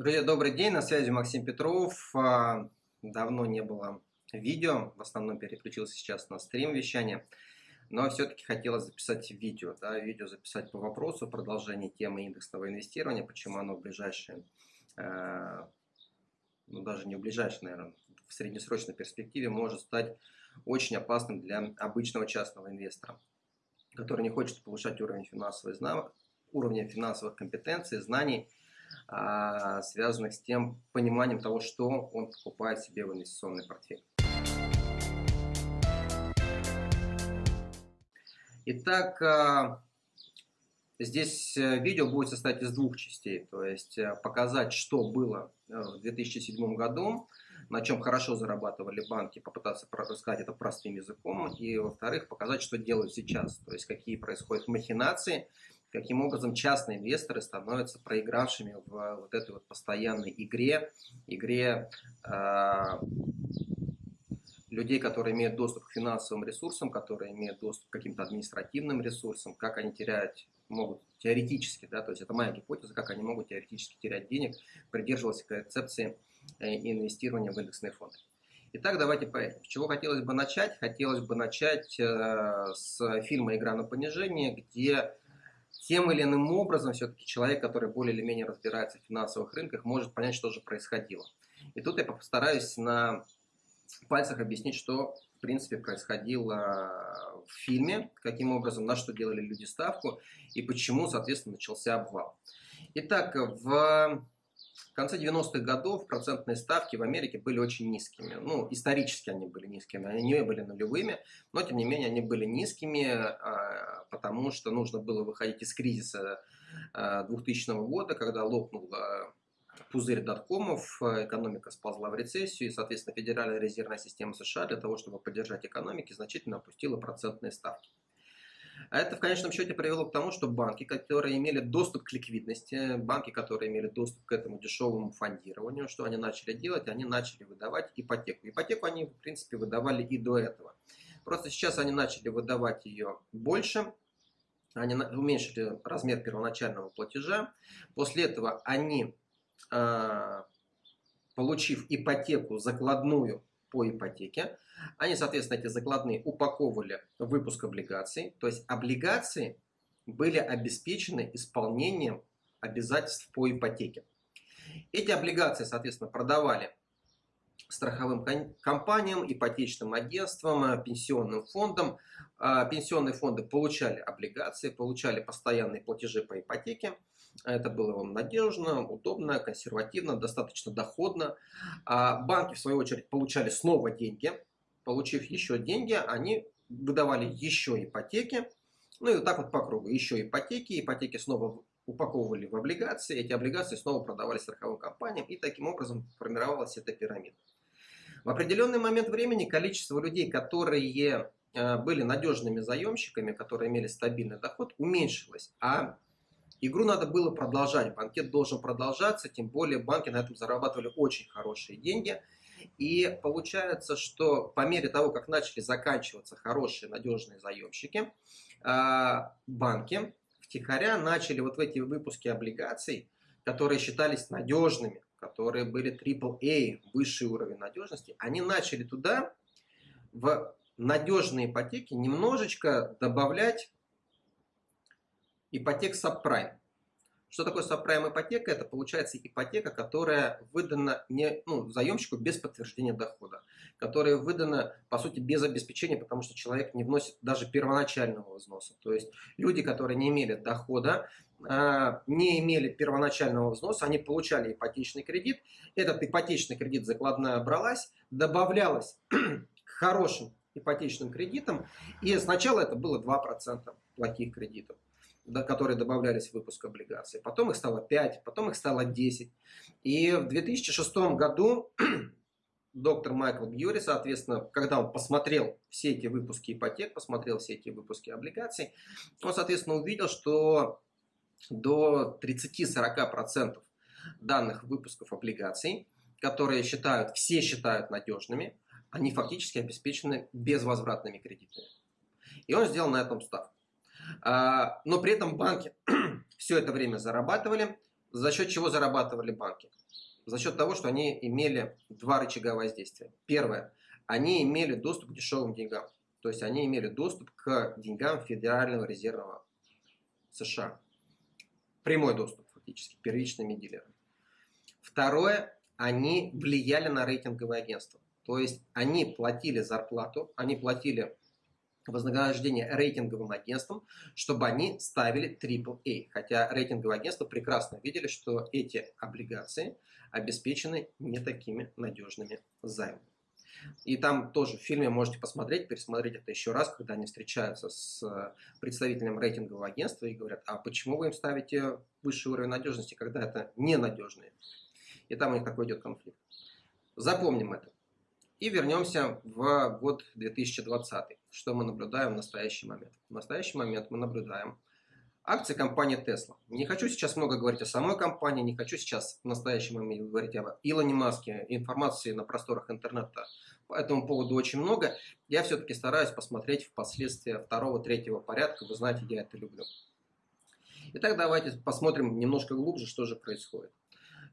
Друзья, добрый день, на связи Максим Петров. А, давно не было видео, в основном переключился сейчас на стрим вещания, но все-таки хотелось записать видео, да, видео записать по вопросу, продолжение темы индексного инвестирования, почему оно в ближайшее, э, ну даже не в ближайшее, наверное, в среднесрочной перспективе может стать очень опасным для обычного частного инвестора, который не хочет повышать уровень финансовых, уровня финансовых компетенций, знаний, а, связанных с тем пониманием того, что он покупает себе в инвестиционный портфель. Итак, а, здесь э, видео будет состоять из двух частей, то есть э, показать, что было э, в 2007 году, на чем хорошо зарабатывали банки, попытаться рассказать это простым языком, и во-вторых, показать, что делают сейчас, то есть какие происходят махинации, каким образом частные инвесторы становятся проигравшими в вот этой вот постоянной игре, игре э, людей, которые имеют доступ к финансовым ресурсам, которые имеют доступ к каким-то административным ресурсам, как они теряют, могут теоретически, да, то есть это моя гипотеза, как они могут теоретически терять денег, придерживаться концепции э, инвестирования в индексные фонды. Итак, давайте поедем. С чего хотелось бы начать? Хотелось бы начать э, с фильма «Игра на понижение», где тем или иным образом все-таки человек, который более или менее разбирается в финансовых рынках, может понять, что же происходило. И тут я постараюсь на пальцах объяснить, что в принципе происходило в фильме, каким образом, на что делали люди ставку и почему, соответственно, начался обвал. Итак, в в конце 90-х годов процентные ставки в Америке были очень низкими. Ну, исторически они были низкими, они не были нулевыми, но тем не менее они были низкими, а, потому что нужно было выходить из кризиса 2000 а, года, когда лопнул а, пузырь доткомов, экономика сползла в рецессию, и, соответственно, Федеральная резервная система США для того, чтобы поддержать экономики, значительно опустила процентные ставки. А это в конечном счете привело к тому, что банки, которые имели доступ к ликвидности, банки, которые имели доступ к этому дешевому фондированию, что они начали делать? Они начали выдавать ипотеку. Ипотеку они, в принципе, выдавали и до этого. Просто сейчас они начали выдавать ее больше, они уменьшили размер первоначального платежа. После этого они, а, получив ипотеку закладную по ипотеке. Они, соответственно, эти закладные упаковывали выпуск облигаций. То есть облигации были обеспечены исполнением обязательств по ипотеке. Эти облигации, соответственно, продавали страховым компаниям, ипотечным агентствам, пенсионным фондам. А, пенсионные фонды получали облигации, получали постоянные платежи по ипотеке. Это было вам надежно, удобно, консервативно, достаточно доходно. А банки, в свою очередь, получали снова деньги. Получив еще деньги, они выдавали еще ипотеки. Ну и вот так вот по кругу. Еще ипотеки, ипотеки снова упаковывали в облигации, эти облигации снова продавались страховым компаниям, и таким образом формировалась эта пирамида. В определенный момент времени количество людей, которые э, были надежными заемщиками, которые имели стабильный доход, уменьшилось, а Игру надо было продолжать, банкет должен продолжаться, тем более банки на этом зарабатывали очень хорошие деньги. И получается, что по мере того, как начали заканчиваться хорошие надежные заемщики, а, банки втихаря начали вот в эти выпуски облигаций, которые считались надежными, которые были AAA, высший уровень надежности, они начали туда в надежные ипотеки немножечко добавлять ипотек сабпрайм. Что такое сабпрайм ипотека? Это получается ипотека, которая выдана не, ну, заемщику без подтверждения дохода, которая выдана, по сути, без обеспечения, потому что человек не вносит даже первоначального взноса. То есть люди, которые не имели дохода, а, не имели первоначального взноса, они получали ипотечный кредит. Этот ипотечный кредит закладная бралась, добавлялась к хорошим ипотечным кредитам, и сначала это было 2% плохих кредитов которые добавлялись в выпуск облигаций. Потом их стало 5, потом их стало 10. И в 2006 году доктор Майкл Бьюри, соответственно, когда он посмотрел все эти выпуски ипотек, посмотрел все эти выпуски облигаций, он, соответственно, увидел, что до 30-40% данных выпусков облигаций, которые считают, все считают надежными, они фактически обеспечены безвозвратными кредитами. И он сделал на этом ставку. Но при этом банки все это время зарабатывали. За счет чего зарабатывали банки? За счет того, что они имели два рычага воздействия. Первое. Они имели доступ к дешевым деньгам. То есть они имели доступ к деньгам Федерального резервного США. Прямой доступ фактически, первичными дилерами. Второе, они влияли на рейтинговые агентства. То есть они платили зарплату, они платили вознаграждение рейтинговым агентствам, чтобы они ставили AAA. Хотя рейтинговые агентства прекрасно видели, что эти облигации обеспечены не такими надежными займами. И там тоже в фильме можете посмотреть, пересмотреть это еще раз, когда они встречаются с э, представителем рейтингового агентства и говорят, а почему вы им ставите высший уровень надежности, когда это ненадежные? И там у них такой идет конфликт. Запомним это. И вернемся в год 2020. Что мы наблюдаем в настоящий момент? В настоящий момент мы наблюдаем акции компании Tesla. Не хочу сейчас много говорить о самой компании, не хочу сейчас в настоящем моменте говорить об Илоне Маске. Информации на просторах интернета по этому поводу очень много. Я все-таки стараюсь посмотреть в последствия второго, третьего порядка. Вы знаете, я это люблю. Итак, давайте посмотрим немножко глубже, что же происходит.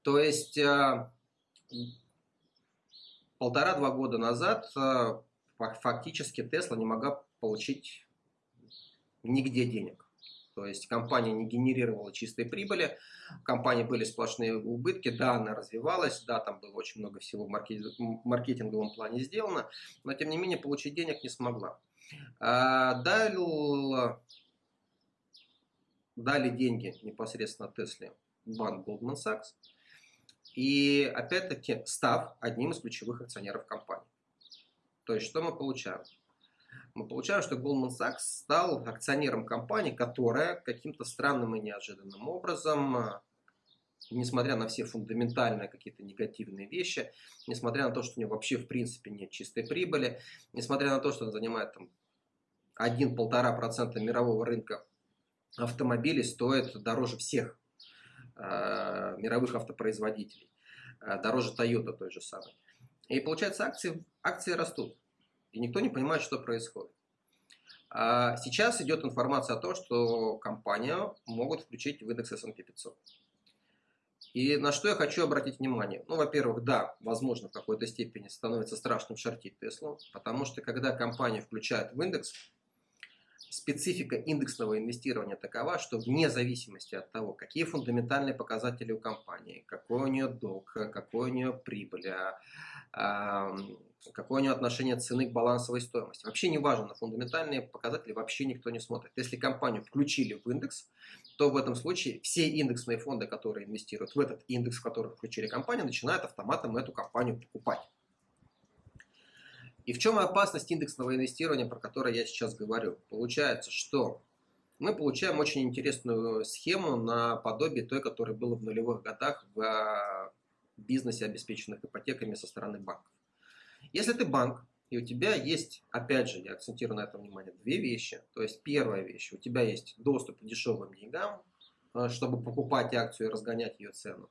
То есть э, полтора-два года назад э, фактически Tesla не могла получить нигде денег. То есть компания не генерировала чистой прибыли, в компании были сплошные убытки, да, она развивалась, да, там было очень много всего в маркетинговом плане сделано, но тем не менее получить денег не смогла. А, дали, дали деньги непосредственно Тесле банк Goldman Sachs, и опять-таки став одним из ключевых акционеров компании. То есть что мы получаем? мы получаем, что Goldman Sachs стал акционером компании, которая каким-то странным и неожиданным образом, э, несмотря на все фундаментальные какие-то негативные вещи, несмотря на то, что у него вообще в принципе нет чистой прибыли, несмотря на то, что он занимает там 1-1,5% мирового рынка автомобилей, стоит дороже всех мировых автопроизводителей, э, дороже Toyota той же самой. И получается акции, акции растут и никто не понимает, что происходит. А сейчас идет информация о том, что компанию могут включить в индекс S&P 500. И на что я хочу обратить внимание? Ну, во-первых, да, возможно, в какой-то степени становится страшным шортить Теслу, потому что когда компанию включают в индекс, специфика индексного инвестирования такова, что вне зависимости от того, какие фундаментальные показатели у компании, какой у нее долг, какой у нее прибыль, а, какое у нее отношение цены к балансовой стоимости. Вообще не важно, на фундаментальные показатели вообще никто не смотрит. Если компанию включили в индекс, то в этом случае все индексные фонды, которые инвестируют в этот индекс, в который включили компанию, начинают автоматом эту компанию покупать. И в чем опасность индексного инвестирования, про которое я сейчас говорю? Получается, что мы получаем очень интересную схему на подобие той, которая была в нулевых годах в а, бизнесе, обеспеченных ипотеками со стороны банков. Если ты банк, и у тебя есть, опять же, я акцентирую на этом внимание, две вещи. То есть первая вещь, у тебя есть доступ к дешевым деньгам, э, чтобы покупать акцию и разгонять ее цену.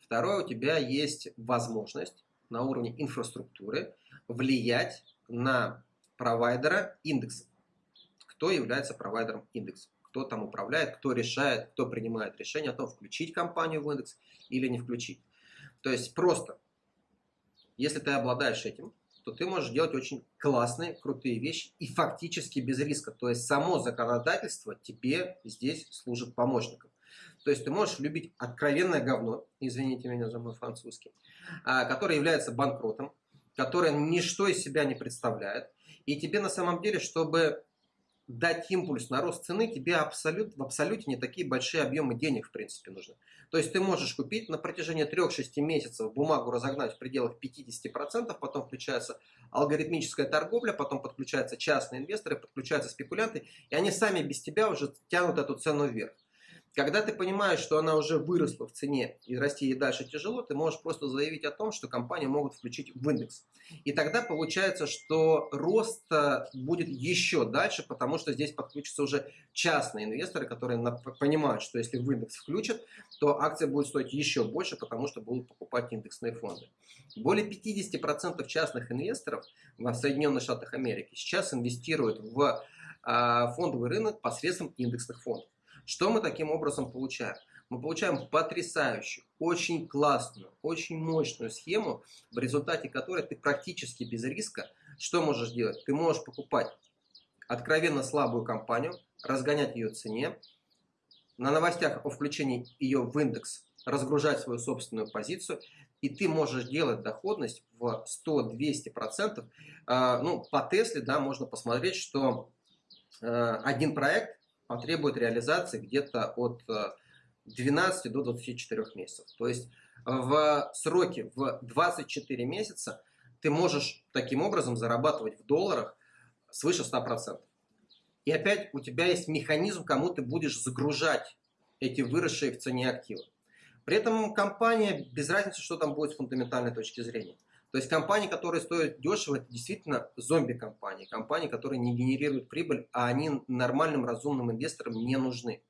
Второе, у тебя есть возможность на уровне инфраструктуры влиять на провайдера индекса. Кто является провайдером индекса? Кто там управляет, кто решает, кто принимает решение о том, включить компанию в индекс или не включить. То есть просто если ты обладаешь этим, то ты можешь делать очень классные, крутые вещи и фактически без риска. То есть само законодательство тебе здесь служит помощником. То есть ты можешь любить откровенное говно, извините меня за мой французский, а, которое является банкротом, которое ничто из себя не представляет. И тебе на самом деле, чтобы дать импульс на рост цены, тебе абсолют, в абсолюте не такие большие объемы денег в принципе нужны. То есть ты можешь купить на протяжении 3-6 месяцев бумагу разогнать в пределах 50%, потом включается алгоритмическая торговля, потом подключаются частные инвесторы, подключаются спекулянты, и они сами без тебя уже тянут эту цену вверх. Когда ты понимаешь, что она уже выросла в цене и расти ей дальше тяжело, ты можешь просто заявить о том, что компанию могут включить в индекс. И тогда получается, что рост э, будет еще дальше, потому что здесь подключатся уже частные инвесторы, которые понимают, что если в индекс включат, то акция будет стоить еще больше, потому что будут покупать индексные фонды. Более 50% частных инвесторов в Соединенных Штатах Америки сейчас инвестируют в а, фондовый рынок посредством индексных фондов. Что мы таким образом получаем? мы получаем потрясающую, очень классную, очень мощную схему, в результате которой ты практически без риска что можешь делать? Ты можешь покупать откровенно слабую компанию, разгонять ее цене, на новостях о включении ее в индекс разгружать свою собственную позицию, и ты можешь делать доходность в 100-200%. А, ну, по Тесле, да, можно посмотреть, что а, один проект потребует реализации где-то от 12 до 24 месяцев. То есть в сроке в 24 месяца ты можешь таким образом зарабатывать в долларах свыше 100%. И опять у тебя есть механизм, кому ты будешь загружать эти выросшие в цене активы. При этом компания, без разницы, что там будет с фундаментальной точки зрения. То есть компании, которые стоят дешево, это действительно зомби-компании. Компании, которые не генерируют прибыль, а они нормальным разумным инвесторам не нужны.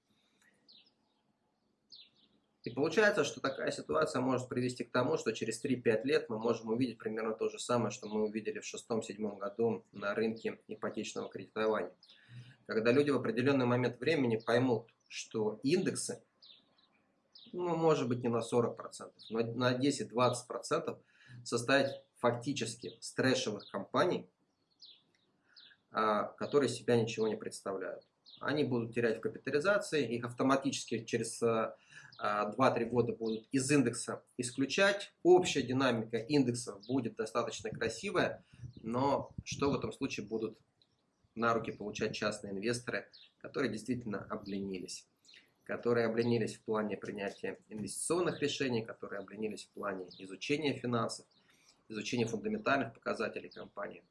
И получается, что такая ситуация может привести к тому, что через 3-5 лет мы можем увидеть примерно то же самое, что мы увидели в 6-7 году на рынке ипотечного кредитования. Когда люди в определенный момент времени поймут, что индексы, ну, может быть, не на 40%, но на 10-20% составить фактически с компаний, а, которые себя ничего не представляют. Они будут терять в капитализации, их автоматически через 2-3 а, года будут из индекса исключать. Общая динамика индексов будет достаточно красивая, но что в этом случае будут на руки получать частные инвесторы, которые действительно обленились которые обленились в плане принятия инвестиционных решений, которые обленились в плане изучения финансов, изучения фундаментальных показателей компании.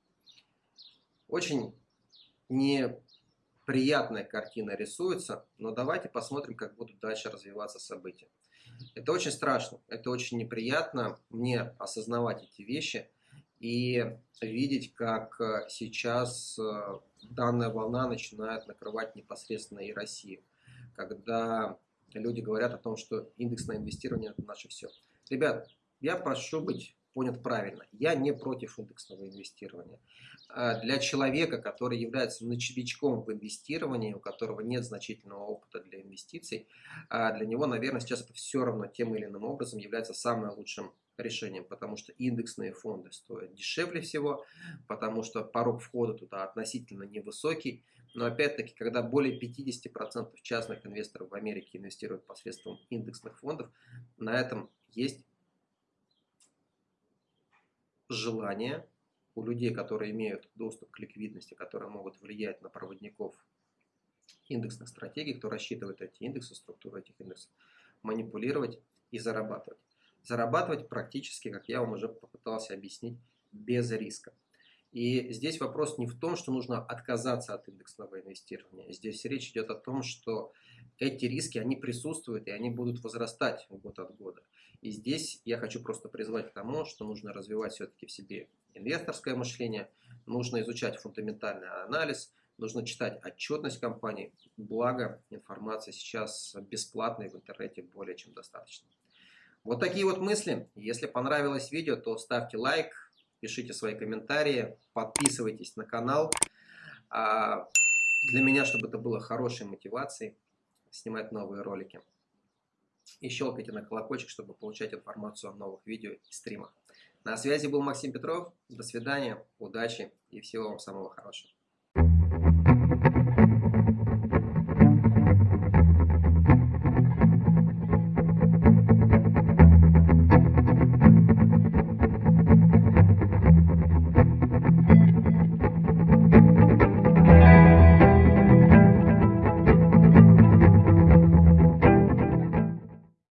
Очень неприятная картина рисуется, но давайте посмотрим, как будут дальше развиваться события. Это очень страшно, это очень неприятно мне осознавать эти вещи и видеть, как сейчас э, данная волна начинает накрывать непосредственно и Россию, когда люди говорят о том, что индексное инвестирование – это наше все. Ребят, я прошу быть понят правильно. Я не против индексного инвестирования. А для человека, который является новичком в инвестировании, у которого нет значительного опыта для инвестиций, а для него, наверное, сейчас это все равно тем или иным образом является самым лучшим решением, потому что индексные фонды стоят дешевле всего, потому что порог входа туда относительно невысокий, но опять-таки, когда более 50% частных инвесторов в Америке инвестируют посредством индексных фондов, на этом есть желание у людей, которые имеют доступ к ликвидности, которые могут влиять на проводников индексных стратегий, кто рассчитывает эти индексы, структуру этих индексов, манипулировать и зарабатывать. Зарабатывать практически, как я вам уже попытался объяснить, без риска. И здесь вопрос не в том, что нужно отказаться от индексного инвестирования. Здесь речь идет о том, что эти риски, они присутствуют, и они будут возрастать год от года. И здесь я хочу просто призвать к тому, что нужно развивать все-таки в себе инвесторское мышление, нужно изучать фундаментальный анализ, нужно читать отчетность компании, благо информации сейчас бесплатной в интернете более чем достаточно. Вот такие вот мысли. Если понравилось видео, то ставьте лайк, пишите свои комментарии, подписывайтесь на канал. А, для меня, чтобы это было хорошей мотивацией, снимать новые ролики. И щелкайте на колокольчик, чтобы получать информацию о новых видео и стримах. На связи был Максим Петров. До свидания, удачи и всего вам самого хорошего.